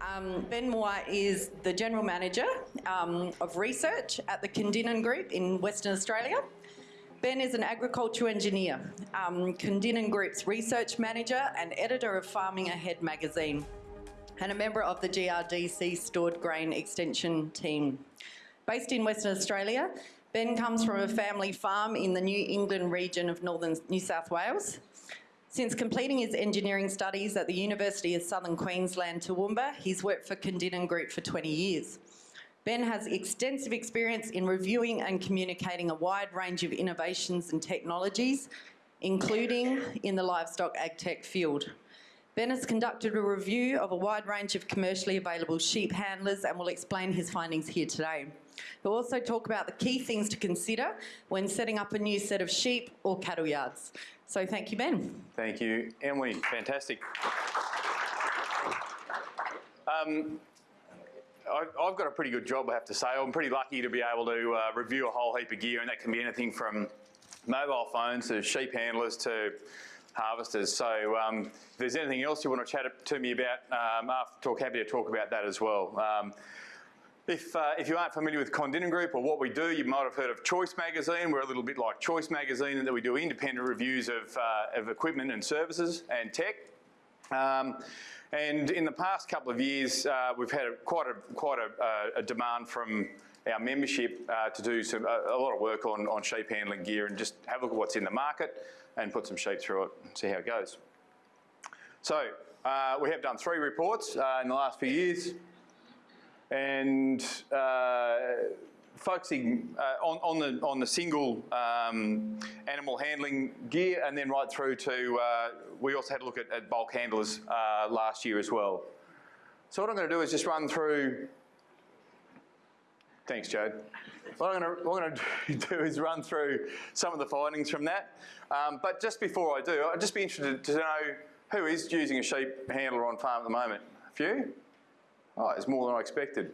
Um, ben Moore is the General Manager um, of Research at the Kondinin Group in Western Australia. Ben is an agriculture engineer, um, Group's Research Manager and Editor of Farming Ahead magazine, and a member of the GRDC Stored Grain Extension team. Based in Western Australia, Ben comes from a family farm in the New England region of northern New South Wales. Since completing his engineering studies at the University of Southern Queensland, Toowoomba, he's worked for Kondinin Group for 20 years. Ben has extensive experience in reviewing and communicating a wide range of innovations and technologies, including in the livestock agtech field. Ben has conducted a review of a wide range of commercially available sheep handlers and will explain his findings here today. He'll also talk about the key things to consider when setting up a new set of sheep or cattle yards. So thank you, Ben. Thank you, Emily. Fantastic. Um, I've got a pretty good job, I have to say. I'm pretty lucky to be able to uh, review a whole heap of gear, and that can be anything from mobile phones to sheep handlers to harvesters. So um, if there's anything else you want to chat to me about, um, after talk, happy to talk about that as well. Um, if, uh, if you aren't familiar with Kondinin Group or what we do, you might have heard of Choice Magazine. We're a little bit like Choice Magazine in that we do independent reviews of, uh, of equipment and services and tech. Um, and in the past couple of years, uh, we've had a, quite, a, quite a, uh, a, demand from our membership uh, to do some, a, lot of work on, on sheep handling gear and just have a look at what's in the market and put some sheep through it and see how it goes. So uh, we have done three reports in the last few years and uh, focusing uh, on, on, the, on the single um, animal handling gear and then right through to, uh, we also had a look at, at bulk handlers uh, last year as well. So what I'm going to do is just run through, thanks Jade. What I'm, going to, do is run through some of the findings from that. Um, but just before I do, I'd just be interested to know who is using a sheep handler on farm at the moment? A few? Oh, it's more than I expected.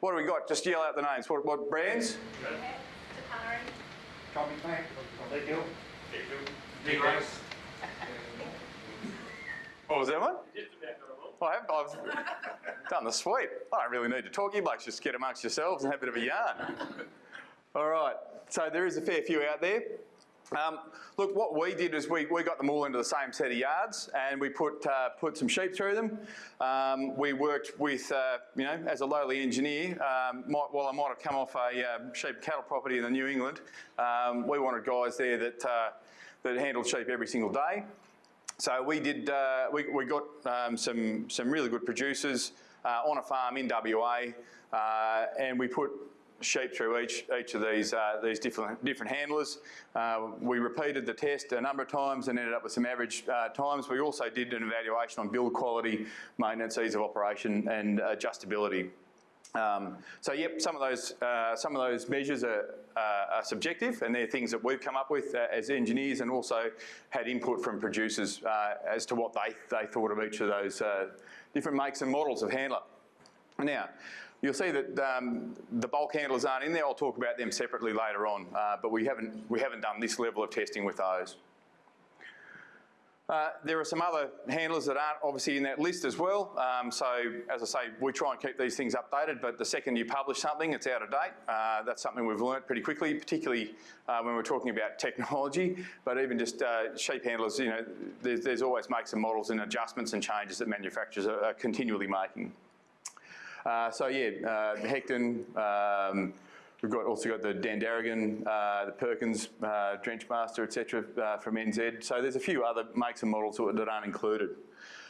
What do we got? Just yell out the names. What, what brands? Copy plant. What was that one? I have, I've done the sweep. I don't really need to talk. You blokes just get amongst yourselves and have a bit of a yarn. All right. So there is a fair few out there. Um, look, what we did is we, we got them all into the same set of yards and we put, uh, put some sheep through them. Um, we worked with, uh, you know, as a lowly engineer, um, might, while I might have come off a uh, sheep cattle property in the New England, um, we wanted guys there that, uh, that handled sheep every single day. So we did, uh, we, we got um, some, some really good producers uh, on a farm in WA and we put sheep through each each of these uh, these different different handlers. Uh, we repeated the test a number of times and ended up with some average uh, times. We also did an evaluation on build quality, maintenance, ease of operation, and adjustability. Um, so yep, some of those uh, some of those measures are, uh, are, subjective, and they're things that we've come up with uh, as engineers, and also had input from producers as to what they they thought of each of those different makes and models of handler. Now, You'll see that um, the bulk handlers aren't in there. I'll talk about them separately later on, uh, but we haven't, we haven't done this level of testing with those. Uh, there are some other handlers that aren't obviously in that list as well. Um, so as I say, we try and keep these things updated, but the second you publish something, it's out of date. Uh, that's something we've learnt pretty quickly, particularly uh, when we're talking about technology, but even just uh, sheep handlers, you know, there's, there's, always makes and models and adjustments and changes that manufacturers are, are continually making. Uh, so yeah, uh, Hecton, um, we've got also got the Dandaragan, uh, the Perkins, uh, Drenchmaster, etc. Uh, from NZ. So there's a few other makes and models that aren't included.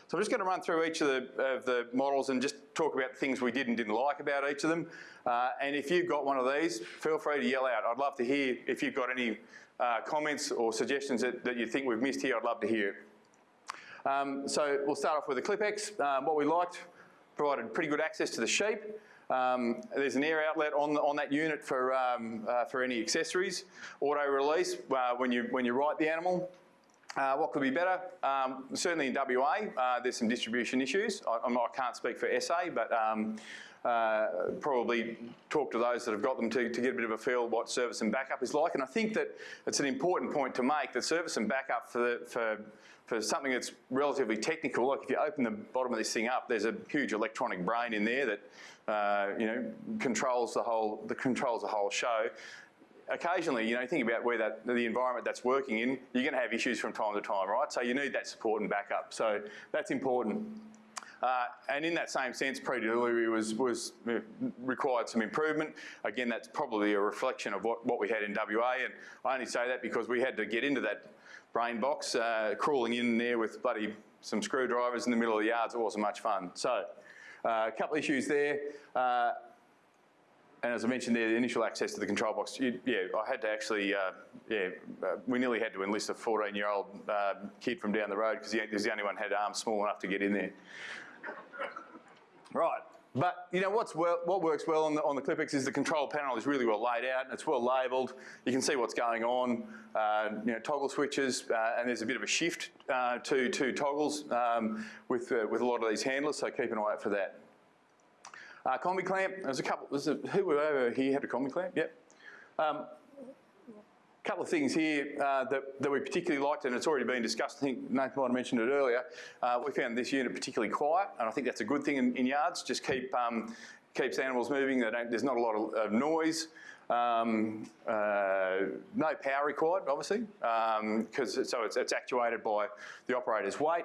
So I'm just going to run through each of the, of the models and just talk about things we did and didn't like about each of them. Uh, and if you've got one of these, feel free to yell out. I'd love to hear if you've got any uh, comments or suggestions that, that you think we've missed here, I'd love to hear. Um, so we'll start off with the ClipX. Um, what we liked provided pretty good access to the sheep. Um, there's an air outlet on, the, on that unit for, um, uh, for any accessories. Auto release uh, when, you, when you write the animal. Uh, what could be better? Um, certainly in WA, uh, there's some distribution issues. I, I can't speak for SA, but um, uh, probably talk to those that have got them to, to get a bit of a feel what service and backup is like. And I think that it's an important point to make that service and backup for, the, for, for something that's relatively technical, like if you open the bottom of this thing up, there's a huge electronic brain in there that uh, you know controls the whole the controls the whole show occasionally, you know, think about where that the environment that's working in, you're going to have issues from time to time, right? So you need that support and backup. So that's important. Uh, and in that same sense, pre-delivery was, was uh, required some improvement. Again, that's probably a reflection of what, what we had in WA, and I only say that because we had to get into that brain box, uh, crawling in there with bloody some screwdrivers in the middle of the yards. It wasn't much fun. So uh, a couple of issues there. Uh, and as I mentioned there, the initial access to the control box, you, yeah, I had to actually, uh, yeah, uh, we nearly had to enlist a 14-year-old uh, kid from down the road because he was the only one had arms small enough to get in there. Right, but you know what's well, what works well on the, on the ClipX is the control panel is really well laid out and it's well labelled. You can see what's going on, uh, you know, toggle switches, uh, and there's a bit of a shift uh, to, to toggles um, with, with a lot of these handlers, so keep an eye out for that. Uh, combi clamp, there's a couple, there's a, who over here had a combi clamp? Yep. Um, couple of things here uh, that, that we particularly liked, and it's already been discussed. I think Nathan might have mentioned it earlier. Uh, we found this unit particularly quiet, and I think that's a good thing in, in yards. Just keep um, keeps animals moving. there's not a lot of, of noise. Um, uh, no power required, obviously, because um, so it's, it's actuated by the operator's weight.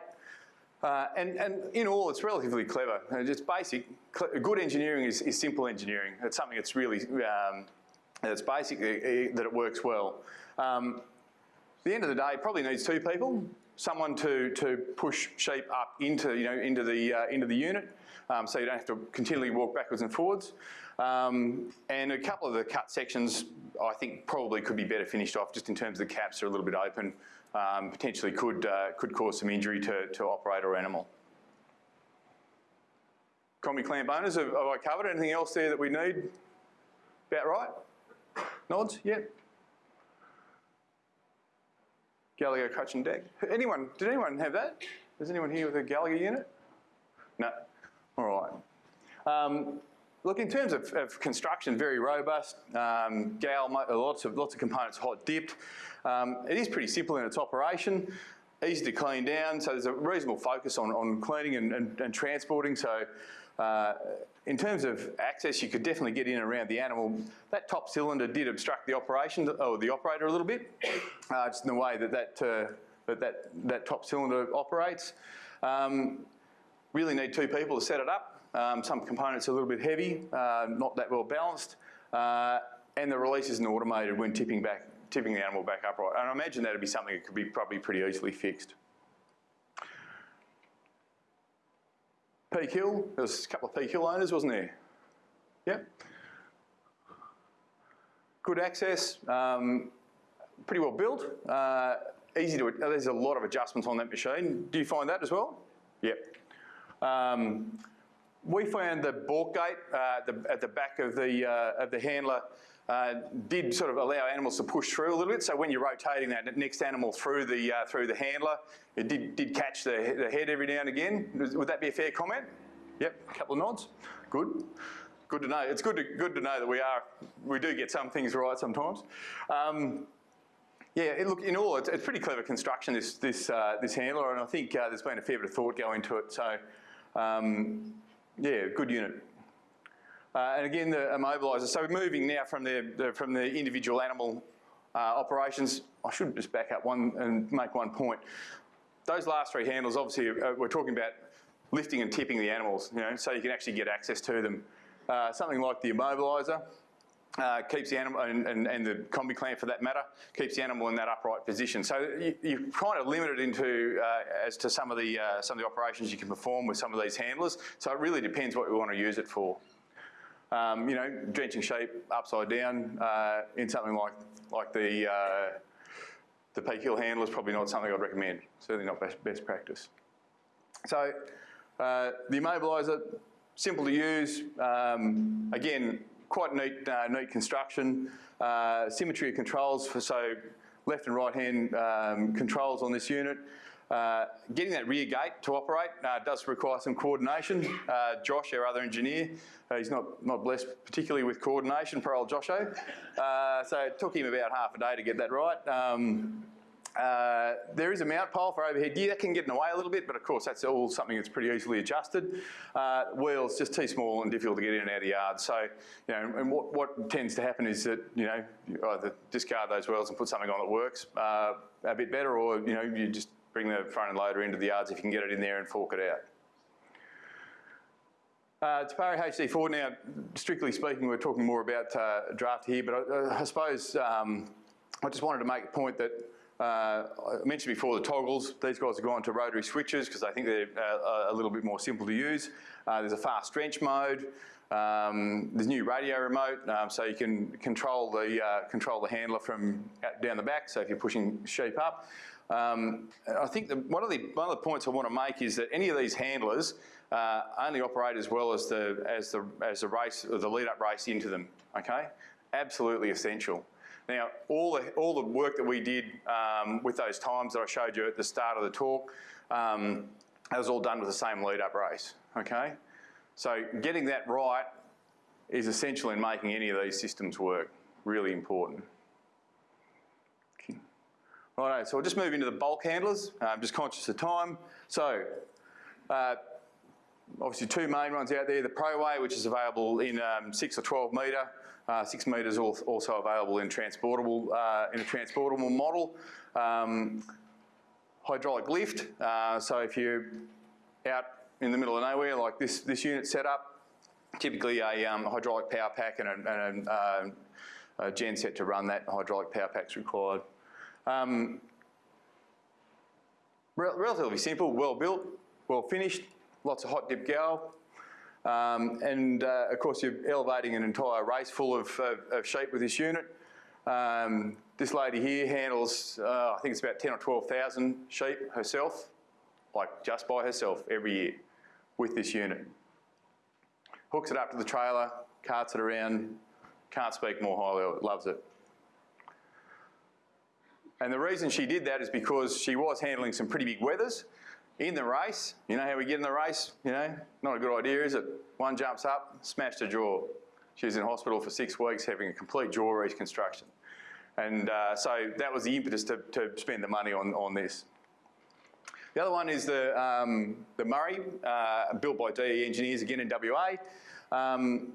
Uh, and, and, in all, it's relatively clever. It's basic. Good engineering is, is, simple engineering. It's something that's really, um, it's basic, uh, that it works well. Um, at the end of the day, it probably needs two people. Someone to, to push sheep up into, you know, into, the, uh, into the unit um, so you don't have to continually walk backwards and forwards. Um, and a couple of the cut sections I think probably could be better finished off just in terms of the caps are a little bit open um, potentially could, uh, could cause some injury to, to operator or animal. Combi clamp owners, have, have I covered anything else there that we need? About right? Nods? Yep. Gallagher crutch and deck. Anyone, did anyone have that? Is anyone here with a Gallagher unit? No. All right. Um, look, in terms of, of construction, very robust. Um, Gal, lots of lots of components hot dipped. Um, it is pretty simple in its operation, easy to clean down, so there's a reasonable focus on, on cleaning and, and, and transporting. So uh, in terms of access, you could definitely get in around the animal. That top cylinder did obstruct the operation, or the operator a little bit, uh, just in the way that that, uh, that, that, that, top cylinder operates. Um, really need two people to set it up. Um, some components are a little bit heavy, uh, not that well balanced, uh, and the release isn't automated when tipping back tipping the animal back upright. And I imagine that'd be something that could be probably pretty easily fixed. Peak Hill, there was a couple of Peak Hill owners, wasn't there? Yep. Good access, um, pretty well built, uh, easy to, there's a lot of adjustments on that machine. Do you find that as well? Yep. Um, we found the balk gate uh, the, at the back of the, uh, of the handler uh, did sort of allow animals to push through a little bit. So when you're rotating that next animal through the uh, through the handler, it did did catch the, the head every now and again. Would that be a fair comment? Yep, a couple of nods. Good. Good to know. It's good to good to know that we are we do get some things right sometimes. Um, yeah, it, look, in all, it's, it's, pretty clever construction, this, this, uh, this handler, and I think uh, there's been a fair bit of thought go into it. So, um, yeah, good unit. Uh, and again, the immobiliser. So we're moving now from the, the from the individual animal uh, operations. I should just back up one and make one point. Those last three handles, obviously, uh, we're talking about lifting and tipping the animals, you know, so you can actually get access to them. Uh, something like the immobiliser, uh, keeps the animal, and, and, and, the combi clamp for that matter, keeps the animal in that upright position. So you, are kind of limited into uh, as to some of the some of the operations you can perform with some of these handlers. So it really depends what you want to use it for. Um, you know, drenching sheep upside down uh, in something like like the uh, the peak hill handle is probably not something I'd recommend. Certainly not best, best practice. So uh, the immobiliser, simple to use. Um, again, quite neat, uh, neat construction. Uh, symmetry of controls for so left and right hand um, controls on this unit. Uh, getting that rear gate to operate uh, does require some coordination. Uh, Josh, our other engineer, uh, he's not, not blessed particularly with coordination, poor old Josho. Uh, so it took him about half a day to get that right. Um, there is a mount pole for overhead gear that can get in the way a little bit, but of course that's all something that's pretty easily adjusted. Wheels just too small and difficult to get in and out of the yard. So, you know, and what, what tends to happen is that you know you either discard those wheels and put something on that works a bit better, or you know you just bring the front end loader into the yards if you can get it in there and fork it out. Uh, Te Pari HD4 now, strictly speaking, we're talking more about uh, draft here, but I, I suppose um, I just wanted to make a point that uh, I mentioned before the toggles. These guys have gone to rotary switches because I think they're uh, a little bit more simple to use. Uh, there's a fast drench mode. Um, there's new radio remote, um, so you can control the uh, control the handler from down the back. So if you're pushing sheep up, um, I think the, one of the one of the points I want to make is that any of these handlers uh, only operate as well as the as the as the race the lead up race into them. Okay, absolutely essential. Now, all the, all the work that we did um, with those times that I showed you at the start of the talk, um, that was all done with the same lead-up race, okay? So getting that right is essential in making any of these systems work, really important. Okay. Righto, so we'll just move into the bulk handlers. Uh, I'm just conscious of time. So, uh, obviously two main ones out there, the ProWay, which is available in um, six or 12 metre, uh, six metres also available in transportable uh, in a transportable model. Um, hydraulic lift. Uh, so if you're out in the middle of nowhere like this this unit set up, typically a um, hydraulic power pack and a, and a, uh, a gen set to run that hydraulic power pack is required. Um, re relatively simple, well built, well finished, lots of hot dip gal, um, and uh, of course, you're elevating an entire race full of, of, of sheep with this unit. Um, this lady here handles, uh, I think it's about 10 or 12,000 sheep herself, like just by herself every year with this unit. Hooks it up to the trailer, carts it around, can't speak more highly loves it. And the reason she did that is because she was handling some pretty big weathers in the race, you know how we get in the race? You know, not a good idea, is it? One jumps up, smashed her jaw. She was in hospital for six weeks having a complete jaw reconstruction. And uh, so that was the impetus to, to spend the money on, on this. The other one is the, um, the Murray, uh, built by DE engineers again in WA. Um,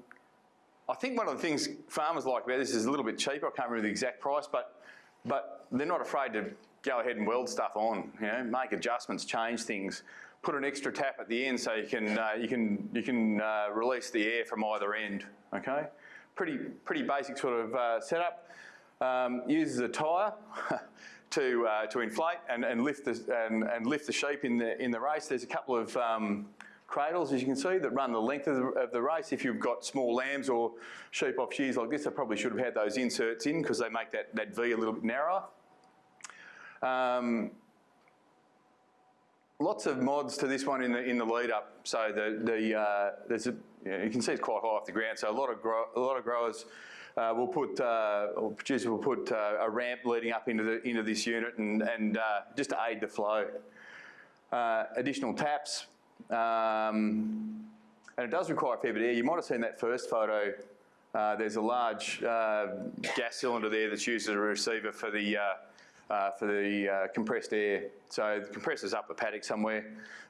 I think one of the things farmers like about this is a little bit cheaper. I can't remember the exact price, but, but they're not afraid to go ahead and weld stuff on, you know, make adjustments, change things, put an extra tap at the end so you can, uh, you can, you can uh, release the air from either end, okay? Pretty, pretty basic sort of uh, setup. Um, uses a tyre to, uh, to inflate and, and, lift the, and, and lift the sheep in the, in the race. There's a couple of um, cradles, as you can see, that run the length of the, of the, race. If you've got small lambs or sheep off shears like this, I probably should have had those inserts in because they make that, that V a little bit narrower. Um, lots of mods to this one in the in the lead up. So the the uh, there's a you, know, you, can see it's quite high off the ground. So a lot of a lot of growers uh, will put uh, or producers will put uh, a ramp leading up into the into this unit and and uh, just to aid the flow. Uh, additional taps. Um, and it does require a fair bit of air. You might have seen that first photo. there's a large gas cylinder there that's used as a receiver for the uh, for the uh, compressed air. So the compressor's up the paddock somewhere,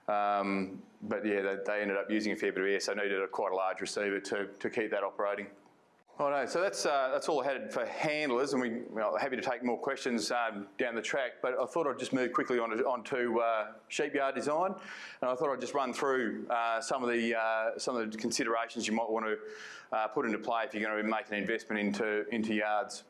um, but yeah, they, they, ended up using a fair bit of air, so needed a quite a large receiver to, to keep that operating. All right, so that's uh, that's all I had for handlers, and we well, happy to take more questions um, down the track. But I thought I'd just move quickly on to, onto uh, sheepyard design, and I thought I'd just run through uh, some of the uh, some of the considerations you might want to uh, put into play if you're going to make an investment into into yards.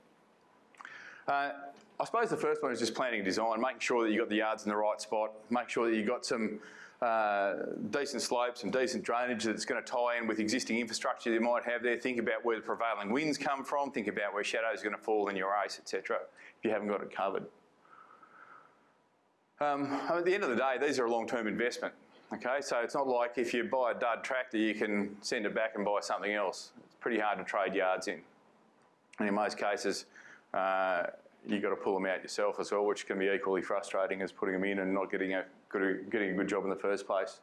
Uh, I suppose the first one is just planning design, making sure that you've got the yards in the right spot, make sure that you've got some uh, decent slopes and decent drainage that's going to tie in with existing infrastructure you might have there. Think about where the prevailing winds come from, think about where shadows are going to fall in your race, etc. if you haven't got it covered. Um, at the end of the day, these are a long-term investment. Okay, so it's not like if you buy a dud tractor, you can send it back and buy something else. It's pretty hard to trade yards in. And in most cases, uh, you got to pull them out yourself as well, which can be equally frustrating as putting them in and not getting a good, getting a good job in the first place.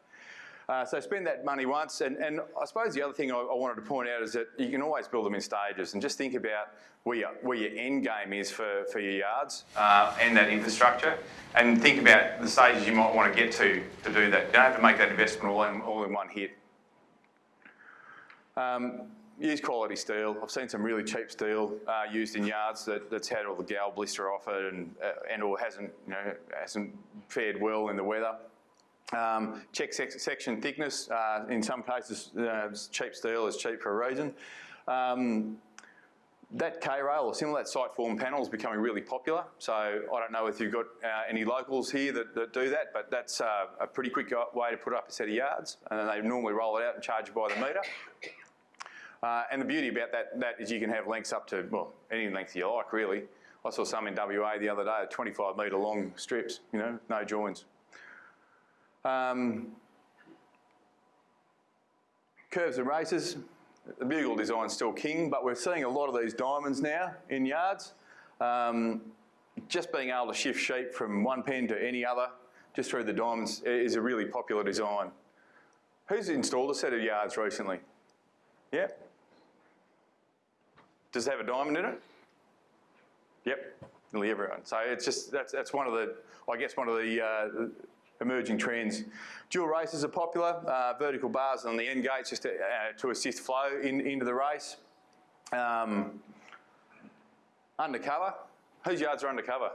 Uh, so spend that money once, and, and I suppose the other thing I, I, wanted to point out is that you can always build them in stages, and just think about where your, where your end game is for, for your yards uh, and that infrastructure, and think about the stages you might want to get to to do that. You don't have to make that investment all in, all in one hit. Um, use quality steel. I've seen some really cheap steel uh, used in yards that, that's had all the gal blister off it and, uh, and or hasn't, you know, hasn't fared well in the weather. Um, check sec section thickness. Uh, in some cases, uh, cheap steel is cheap for a reason. Um, that K-rail or similar, that site form panel is becoming really popular. So I don't know if you've got uh, any locals here that, that, do that, but that's uh, a pretty quick way to put up a set of yards. And then they normally roll it out and charge you by the metre. Uh, and the beauty about that, that is you can have lengths up to, well, any length you like, really. I saw some in WA the other day, 25 metre long strips, you know, no joins. Um, curves and races, the bugle design's still king, but we're seeing a lot of these diamonds now in yards. Um, just being able to shift sheep from one pen to any other, just through the diamonds, is a really popular design. Who's installed a set of yards recently? Yeah? Does it have a diamond in it? Yep, nearly everyone. So it's just, that's, that's one of the, I guess one of the uh, emerging trends. Dual races are popular, uh, vertical bars on the end gates just to, uh, to assist flow in, into the race. Um, undercover, whose yards are undercover?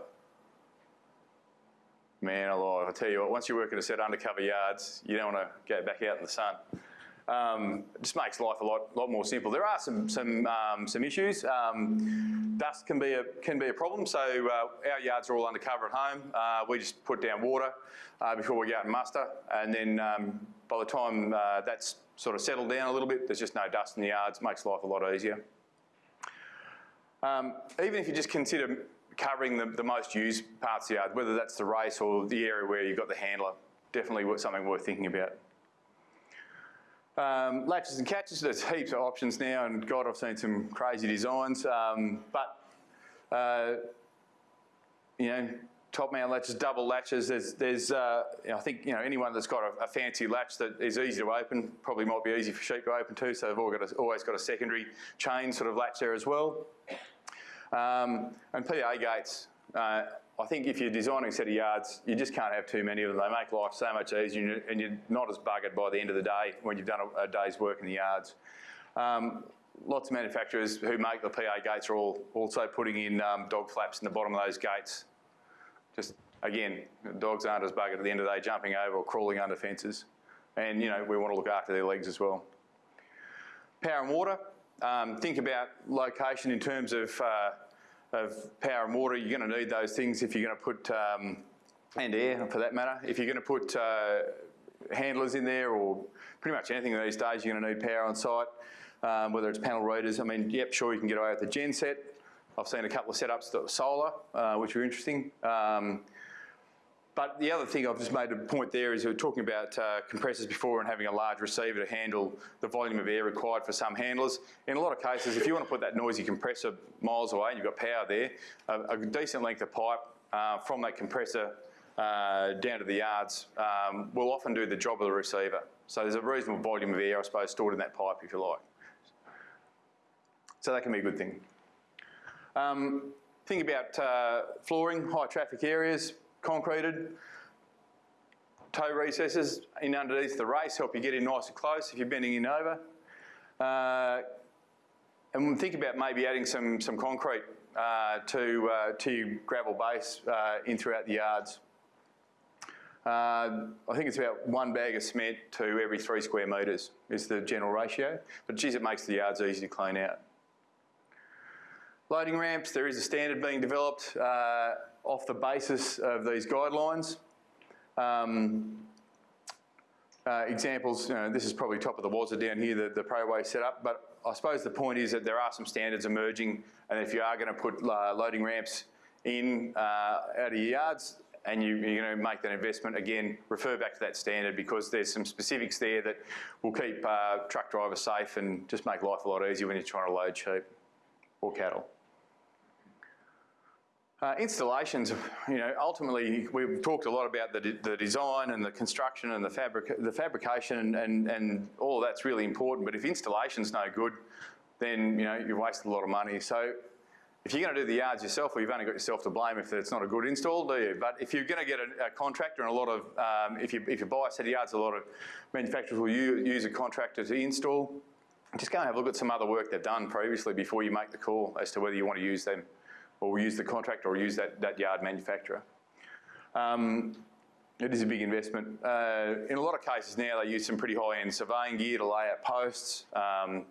Man alive, I tell you what, once you work at a set of undercover yards, you don't want to go back out in the sun. Um, it just makes life a lot, lot more simple. There are some some um, some issues. Um, dust can be a can be a problem. So uh, our yards are all undercover at home. Uh, we just put down water uh, before we go out and muster, and then um, by the time uh, that's sort of settled down a little bit, there's just no dust in the yards. Makes life a lot easier. Um, even if you just consider covering the, the most used parts of the yard, whether that's the race or the area where you've got the handler, definitely something worth thinking about. Um, latches and catches, there's heaps of options now, and God, I've seen some crazy designs. Um, but, uh, you know, top mount latches, double latches, there's, there's uh, I think, you know, anyone that's got a, a, fancy latch that is easy to open, probably might be easy for sheep to open too, so they've all got a, always got a secondary chain sort of latch there as well. Um, and PA gates, uh, I think if you're designing a set of yards, you just can't have too many of them. They make life so much easier and you're not as buggered by the end of the day when you've done a, a day's work in the yards. Um, lots of manufacturers who make the PA gates are all also putting in um, dog flaps in the bottom of those gates. Just, again, dogs aren't as buggered at the end of the day jumping over or crawling under fences. And, you know, we want to look after their legs as well. Power and water. Um, think about location in terms of uh, of power and water, you're going to need those things if you're going to put, um, and air for that matter, if you're going to put uh, handlers in there or pretty much anything these days, you're going to need power on site, um, whether it's panel readers. I mean, yep, sure, you can get away with the genset. I've seen a couple of setups that were solar, uh, which are interesting. Um, but the other thing I've just made a point there is we were talking about uh, compressors before and having a large receiver to handle the volume of air required for some handlers. In a lot of cases, if you want to put that noisy compressor miles away and you've got power there, a, a decent length of pipe uh, from that compressor uh, down to the yards um, will often do the job of the receiver. So there's a reasonable volume of air, I suppose, stored in that pipe if you like. So that can be a good thing. Um, think about uh, flooring, high traffic areas concreted. Toe recesses in underneath the race help you get in nice and close if you're bending in over. Uh, and think about maybe adding some, some concrete uh, to, uh, to gravel base uh, in throughout the yards. Uh, I think it's about one bag of cement to every three square metres is the general ratio. But geez, it makes the yards easy to clean out. Loading ramps, there is a standard being developed uh, off the basis of these guidelines. Um, uh, examples, you know, this is probably top of the wazza down here, the, the ProWay setup, but I suppose the point is that there are some standards emerging and if you are going to put uh, loading ramps in uh, out of your yards and you, are going to make that investment, again, refer back to that standard because there's some specifics there that will keep uh, truck drivers safe and just make life a lot easier when you're trying to load sheep or cattle. Uh, installations, you know, ultimately we've talked a lot about the, de- the design and the construction and the, fabric- the fabrication and, and all of that's really important. But if installation's no good, then you know you've wasted a lot of money. So if you're going to do the yards yourself, well, you've only got yourself to blame if it's not a good install, do you? But if you're going to get a, a contractor and a lot of, um, if you if you buy a set of yards, a lot of manufacturers will use a contractor to install. Just go and have a look at some other work they've done previously before you make the call as to whether you want to use them or we use the contractor or use that, that yard manufacturer. Um, it is a big investment. Uh, in a lot of cases now, they use some pretty high-end surveying gear to lay out posts. Um,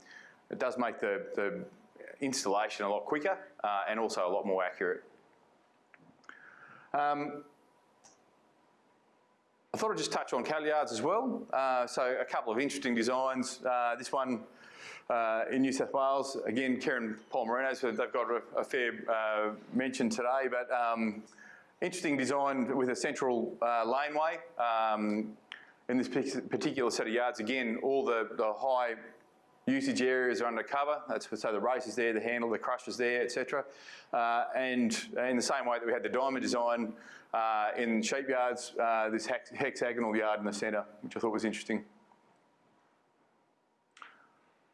it does make the, the installation a lot quicker uh, and also a lot more accurate. Um, I thought I'd just touch on cattle yards as well. Uh, so a couple of interesting designs. Uh, this one uh, in New South Wales, again, Karen Palmerinos, they've got a, a fair uh, mention today, but um, interesting design with a central uh, laneway. Um, in this particular set of yards, again, all the, the high usage areas are undercover. That's for so the race is there, the handle, the crushers there, etc. Uh, and in the same way that we had the diamond design uh, in sheep yards, uh, this hex hexagonal yard in the centre, which I thought was interesting.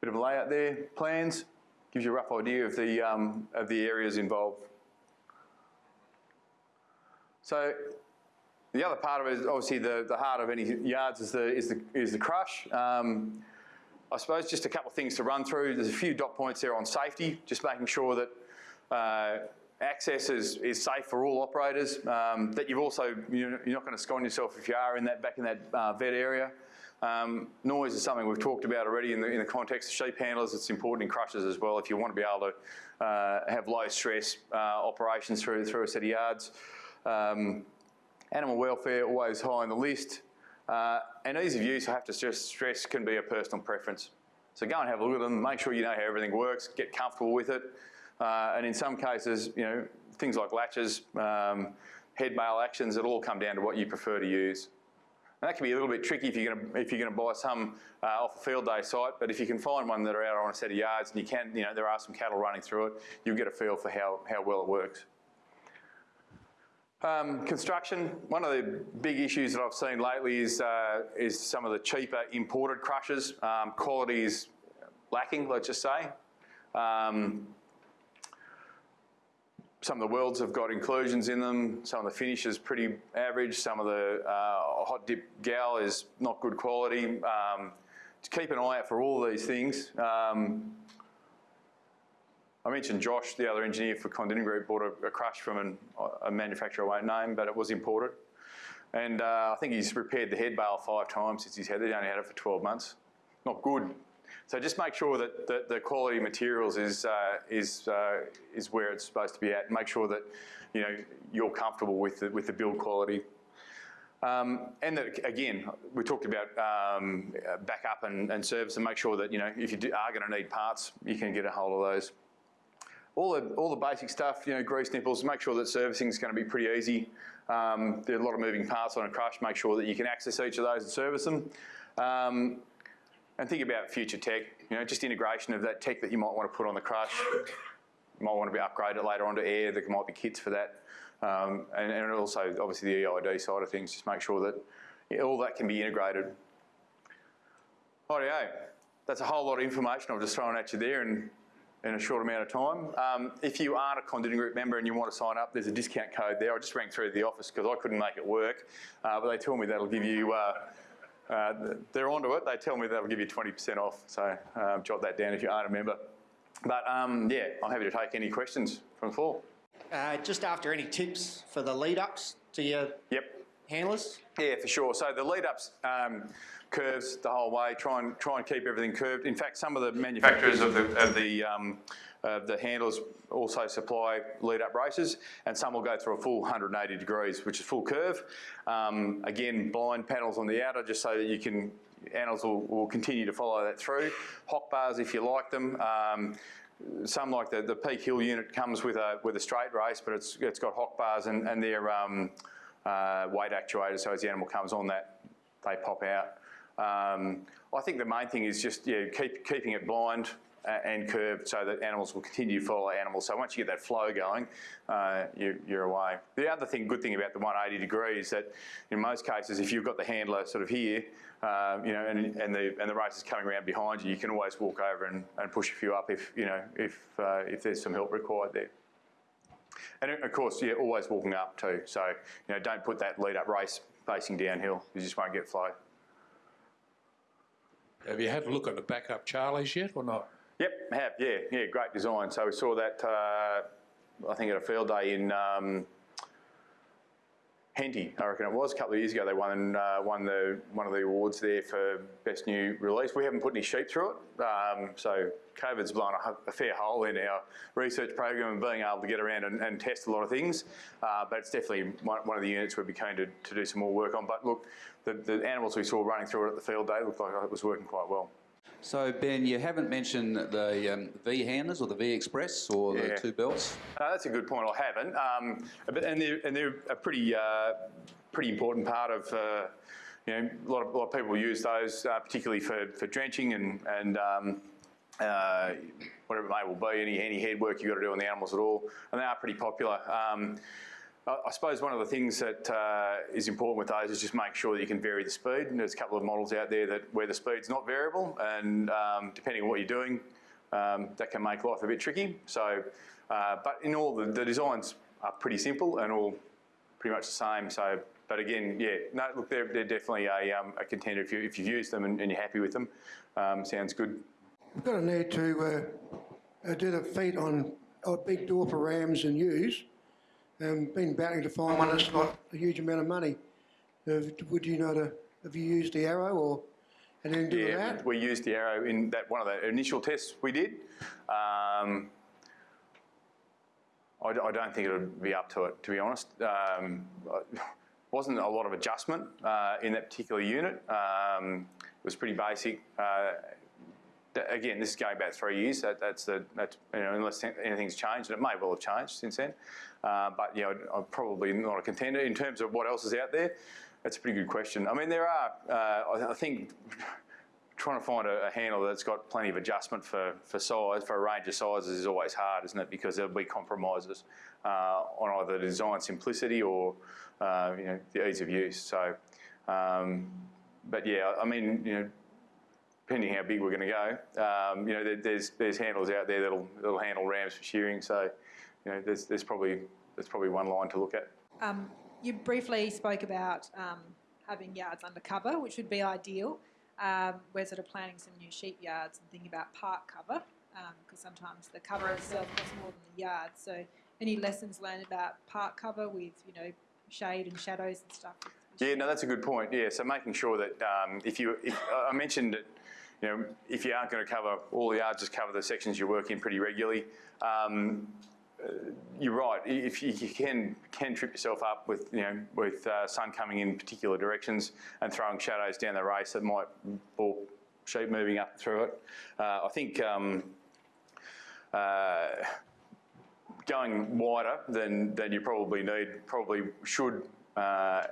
Bit of a layout there, plans, gives you a rough idea of the, um, of the areas involved. So the other part of it is obviously the, the heart of any yards is the, is the, is the crush. Um, I suppose just a couple of things to run through. There's a few dot points there on safety, just making sure that uh, access is, is safe for all operators, um, that you've also, you know, you're not going to scone yourself if you are in that, back in that uh, vet area. Um, noise is something we've talked about already in the, in the context of sheep handlers. It's important in crushers as well if you want to be able to uh, have low stress uh, operations through, through a set of yards. Um, animal welfare always high on the list. Uh, and ease of use, I have to just stress, can be a personal preference. So go and have a look at them, make sure you know how everything works, get comfortable with it. Uh, and in some cases, you know, things like latches, um, head bail actions, it'll all come down to what you prefer to use. And that can be a little bit tricky if you're going to if you're going to buy some uh, off a field day site. But if you can find one that are out on a set of yards and you can, you know, there are some cattle running through it, you'll get a feel for how how well it works. Um, construction, one of the big issues that I've seen lately is, uh, is some of the cheaper imported crushers. Um, quality is lacking, let's just say. Um, some of the welds have got inclusions in them. Some of the finish is pretty average. Some of the uh, hot dip gal is not good quality. Um, to keep an eye out for all these things. Um, I mentioned Josh, the other engineer for Kondinin Group, bought a, a crush from an, a manufacturer I won't name, but it was imported. And uh, I think he's repaired the head bale five times since he's had it. He only had it for 12 months. Not good. So just make sure that, that the quality materials is, uh, is, uh, is where it's supposed to be at. Make sure that you know, you're comfortable with the, with the build quality. Um, and that, again, we talked about um, backup and, and service and make sure that, you know, if you do, are going to need parts, you can get a hold of those all the, all the basic stuff, you know, grease nipples, make sure that servicing is going to be pretty easy. Um, there are a lot of moving parts on a crush, make sure that you can access each of those and service them. Um, and think about future tech, you know, just integration of that tech that you might want to put on the crush. You might want to be upgraded later on to air, there might be kits for that. Um, and, and, also, obviously, the EID side of things, just make sure that all that can be integrated. Rightio, that's a whole lot of information I've just thrown at you there, and in a short amount of time. Um, if you aren't a Kondinin Group member and you want to sign up, there's a discount code there. I just rang through the office because I couldn't make it work, uh, but they told me that'll give you, uh, uh, they're onto it, they tell me they'll give you 20% off, so um, jot that down if you aren't a member. But um, yeah, I'm happy to take any questions from the floor. Uh, just after any tips for the lead ups to your yep. Handlers? Yeah, for sure. So the lead ups, um, curves the whole way. Try and try and keep everything curved. In fact, some of the manufacturers of the of the um, the handlers also supply lead-up braces, and some will go through a full 180 degrees, which is full curve. Um, again, blind panels on the outer, just so that you can animals will, will continue to follow that through. Hock bars, if you like them. Um, some like the, the Peak Hill unit comes with a with a straight race, but it's it's got hock bars and, and they're um, uh, weight actuators, so as the animal comes on that, they pop out. Um, I think the main thing is just yeah, keep, keeping it blind a- and curved so that animals will continue to follow animals. So once you get that flow going, uh, you, you're away. The other thing, good thing about the 180 degree is that in most cases, if you've got the handler sort of here, um, you know, and, and the and the race is coming around behind you, you can always walk over and, and push a few up if you know if uh, if there's some help required there. And of course, yeah, always walking up too. So you know, don't put that lead up race facing downhill. You just won't get flow. Have you had a look at the backup Charlies yet or not? Yep, have yeah, yeah, great design. So we saw that uh, I think at a field day in um, Henty, I reckon it was a couple of years ago. They won uh, won the one of the awards there for best new release. We haven't put any sheep through it, um, so COVID's blown a, a, fair hole in our research program and being able to get around and, and test a lot of things. Uh, but it's definitely one, of the units we'd be keen to, to do some more work on. But look, the, the animals we saw running through it at the field day looked like it was working quite well. So Ben, you haven't mentioned the um, V handlers or the V Express or the two belts. Uh, that's a good point. I haven't, um, but, and they're and they're a pretty uh, pretty important part of. Uh, you know, a lot of, a lot of people use those, uh, particularly for, for drenching and and um, uh, whatever it may well be, any any head work you've got to do on the animals at all, and they are pretty popular. Um, I suppose one of the things that uh, is important with those is just make sure that you can vary the speed. And there's a couple of models out there that where the speed's not variable, and um, depending on what you're doing, um, that can make life a bit tricky. So, uh, but in all, the, the designs are pretty simple and all pretty much the same. So, but again, yeah, no, look, they're, they're definitely a, um, a contender if, you, if you've used them and, and you're happy with them. Um, sounds good. We've got a need to uh, uh, do the feet on a big door for rams and ewes. Um, been battling to find one that's not a huge amount of money. Uh, would you know to, have you used the arrow or anything to do Yeah, that? we, we used the arrow in that one of the initial tests we did. Um, I, I don't think it would be up to it, to be honest. Um, wasn't a lot of adjustment uh, in that particular unit. Um, it was pretty basic. Uh, again, this is going back three years. That, that's the that's you know unless anything's changed, and it may well have changed since then. Uh, but you know, I'm probably not a contender in terms of what else is out there. That's a pretty good question. I mean, there are. Uh, I, think trying to find a, a handle that's got plenty of adjustment for, for size, for a range of sizes is always hard, isn't it? Because there'll be compromises uh, on either design simplicity or uh, you know the ease of use. So, um, but yeah, I mean, you know, depending how big we're going to go, um, you know, there, there's there's handles out there that'll that'll handle rams for shearing. So, you know, there's there's probably there's probably one line to look at. Um, you briefly spoke about um, having yards undercover, which would be ideal. Um, we're sort of planning some new sheep yards and thinking about park cover because sometimes the cover itself costs more than the yard. So, any lessons learned about park cover with you know shade and shadows and stuff? Yeah, no, that's a good point. Yeah, so making sure that um, if you, if, I mentioned that, you know, if you aren't going to cover all the yards, just cover the sections you work in pretty regularly. Um, uh, you're right. If you, can can trip yourself up with you know with uh, sun coming in particular directions and throwing shadows down the race that might balk sheep moving up through it. Uh, I think. Um, uh, going wider than, than you probably need probably should uh,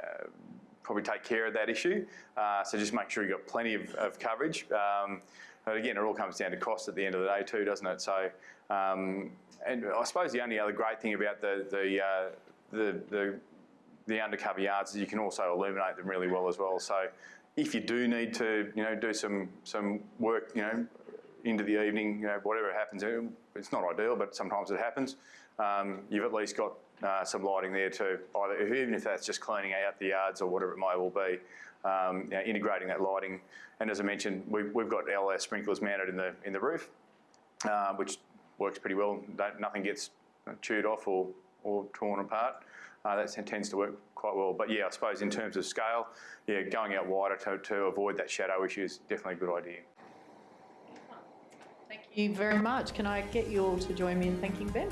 probably take care of that issue. Uh, so just make sure you've got plenty of, of coverage. Um, but again, it all comes down to cost at the end of the day too, doesn't it? So, um, and I suppose the only other great thing about the the, uh, the the the undercover yards is you can also illuminate them really well as well. So, if you do need to, you know, do some some work, you know, into the evening, you know, whatever happens, it's not ideal, but sometimes it happens. Um, you've at least got uh, some lighting there too, either, even if that's just cleaning out the yards or whatever it may well be. Um, you know, integrating that lighting, and as I mentioned, we've, we've got LR sprinklers mounted in the in the roof, uh, which works pretty well. Don't, nothing gets chewed off or, or torn apart. Uh, that tends to work quite well. But yeah, I suppose in terms of scale, yeah, going out wider to, to avoid that shadow issue is definitely a good idea. Thank you very much. Can I get you all to join me in thanking Ben?